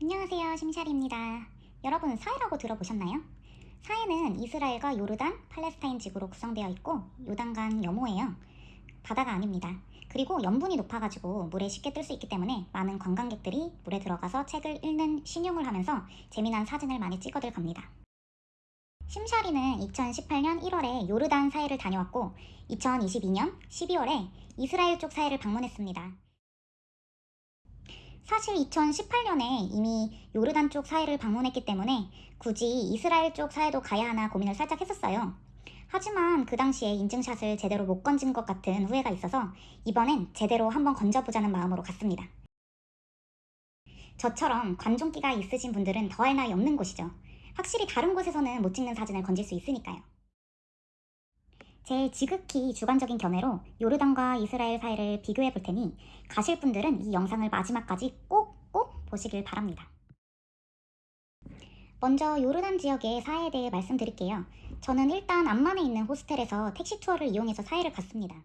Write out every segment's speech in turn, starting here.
안녕하세요 심샤리입니다. 여러분 사해라고 들어보셨나요? 사해는 이스라엘과 요르단, 팔레스타인 지구로 구성되어 있고 요단강 여모예요. 바다가 아닙니다. 그리고 염분이 높아가지고 물에 쉽게 뜰 수 있기 때문에 많은 관광객들이 물에 들어가서 책을 읽는 신용을 하면서 재미난 사진을 많이 찍어들 갑니다. 심샤리는 2018년 1월에 요르단 사해를 다녀왔고 2022년 12월에 이스라엘 쪽 사해를 방문했습니다 사실 2018년에 이미 요르단 쪽 사해를 방문했기 때문에 굳이 이스라엘 쪽 사해도 가야 하나 고민을 살짝 했었어요. 하지만 그 당시에 인증샷을 제대로 못 건진 것 같은 후회가 있어서 이번엔 제대로 한번 건져보자는 마음으로 갔습니다. 저처럼 관종기가 있으신 분들은 더할 나위 없는 곳이죠. 확실히 다른 곳에서는 못 찍는 사진을 건질 수 있으니까요. 제 지극히 주관적인 견해로 요르단과 이스라엘 사이를 비교해 볼 테니 가실 분들은 이 영상을 마지막까지 꼭꼭 보시길 바랍니다. 먼저 요르단 지역의 사해에 대해 말씀드릴게요. 저는 일단 암만에 있는 호스텔에서 택시 투어를 이용해서 사해를 갔습니다.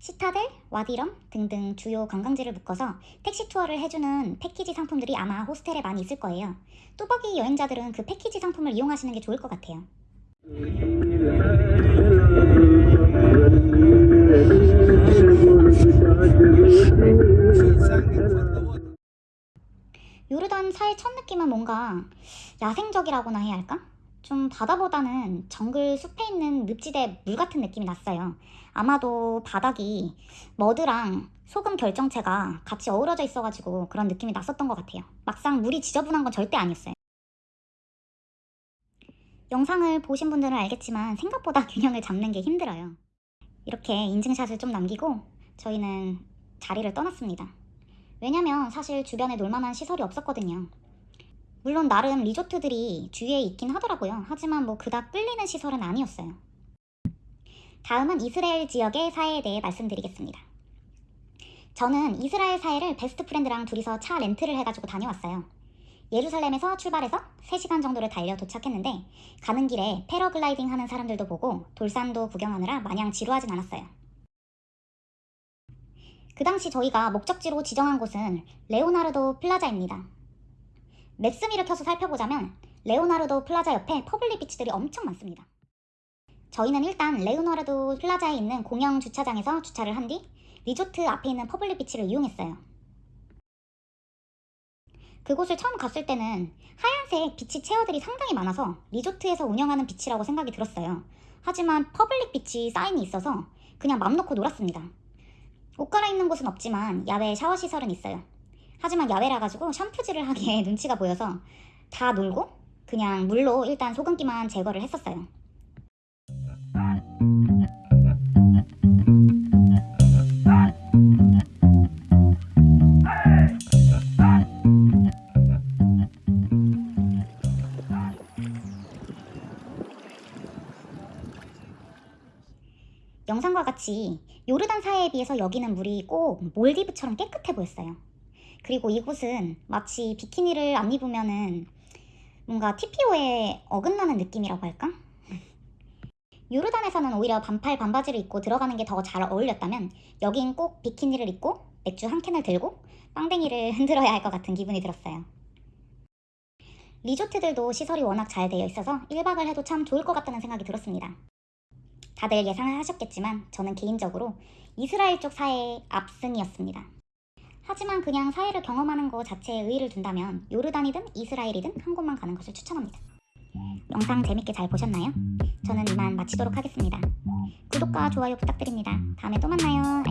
시타델, 와디럼 등등 주요 관광지를 묶어서 택시 투어를 해주는 패키지 상품들이 아마 호스텔에 많이 있을 거예요. 뚜벅이 여행자들은 그 패키지 상품을 이용하시는 게 좋을 것 같아요. 요르단 사해 첫 느낌은 뭔가 야생적이라고나 해야 할까? 좀 바다보다는 정글 숲에 있는 늪지대 물 같은 느낌이 났어요. 아마도 바닥이 머드랑 소금 결정체가 같이 어우러져 있어가지고 그런 느낌이 났었던 것 같아요. 막상 물이 지저분한 건 절대 아니었어요. 영상을 보신 분들은 알겠지만 생각보다 균형을 잡는 게 힘들어요. 이렇게 인증샷을 좀 남기고 저희는 자리를 떠났습니다. 왜냐면 사실 주변에 놀만한 시설이 없었거든요. 물론 나름 리조트들이 주위에 있긴 하더라고요. 하지만 뭐 그닥 끌리는 시설은 아니었어요. 다음은 이스라엘 지역의 사해에 대해 말씀드리겠습니다. 저는 이스라엘 사해를 best friend랑 둘이서 차 렌트를 해가지고 다녀왔어요. 예루살렘에서 출발해서 3시간 정도를 달려 도착했는데 가는 길에 패러글라이딩 하는 사람들도 보고 돌산도 구경하느라 마냥 지루하진 않았어요. 그 당시 저희가 목적지로 지정한 곳은 레오나르도 플라자입니다. MAPS.ME를 켜서 살펴보자면 레오나르도 플라자 옆에 public beach들이 엄청 많습니다. 저희는 일단 레오나르도 플라자에 있는 공영 주차장에서 주차를 한 뒤 리조트 앞에 있는 public beach를 이용했어요. 그곳을 처음 갔을 때는 하얀색 beach chair들이 상당히 많아서 리조트에서 운영하는 beach라고 생각이 들었어요. 하지만 public beach 사인이 있어서 그냥 맘 놓고 놀았습니다. 옷 갈아입는 곳은 없지만 야외 샤워 시설은 있어요. 하지만 야외라 가지고 샴푸질을 하기에 눈치가 보여서 다 놀고 그냥 물로 일단 소금기만 제거를 했었어요. 영상과 같이 요르단 사해에 비해서 여기는 물이 꼭 몰디브처럼 깨끗해 보였어요. 그리고 이곳은 마치 비키니를 안 입으면은 뭔가 TPO에 어긋나는 느낌이라고 할까? 요르단에서는 오히려 반팔 반바지를 입고 들어가는 게 더 잘 어울렸다면 여긴 꼭 비키니를 입고 맥주 한 캔을 들고 빵댕이를 흔들어야 할 것 같은 기분이 들었어요. 리조트들도 시설이 워낙 잘 되어 있어서 1박을 해도 참 좋을 것 같다는 생각이 들었습니다. 다들 예상을 하셨겠지만 저는 개인적으로 이스라엘 쪽 사해의 압승이었습니다. 하지만 그냥 사해를 경험하는 것 자체에 의의를 둔다면 요르단이든 이스라엘이든 한 곳만 가는 것을 추천합니다. 영상 재밌게 잘 보셨나요? 저는 이만 마치도록 하겠습니다. 구독과 좋아요 부탁드립니다. 다음에 또 만나요.